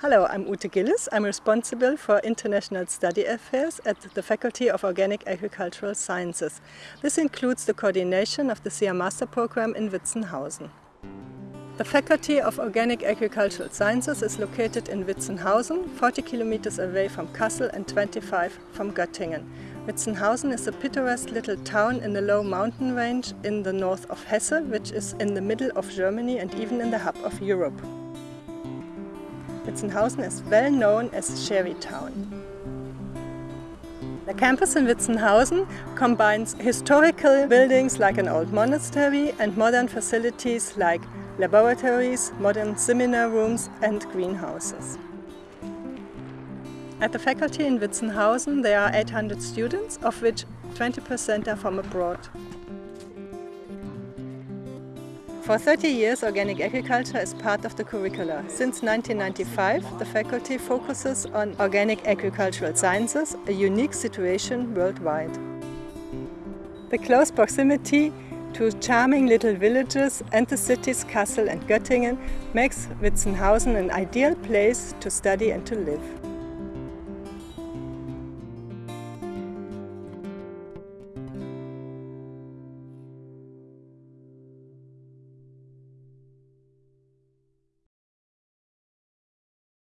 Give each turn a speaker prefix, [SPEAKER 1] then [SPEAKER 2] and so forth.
[SPEAKER 1] Hello, I'm Ute Gillis. I'm responsible for international study affairs at the Faculty of Organic Agricultural Sciences. This includes the coordination of the CR Master Program in Witzenhausen. The Faculty of Organic Agricultural Sciences is located in Witzenhausen, 40 kilometers away from Kassel and 25 from Göttingen. Witzenhausen is a picturesque little town in the low mountain range in the north of Hesse, which is in the middle of Germany and even in the hub of Europe. Witzenhausen is well known as Sherry Town. The campus in Witzenhausen combines historical buildings like an old monastery and modern facilities like laboratories, modern seminar rooms and greenhouses. At the faculty in Witzenhausen there are 800 students, of which 20% are from abroad. For 30 years, organic agriculture is part of the curricula. Since 1995, the faculty focuses on organic agricultural sciences, a unique situation worldwide. The close proximity to charming little villages and the cities Kassel and Göttingen makes Witzenhausen an ideal place to study and to live.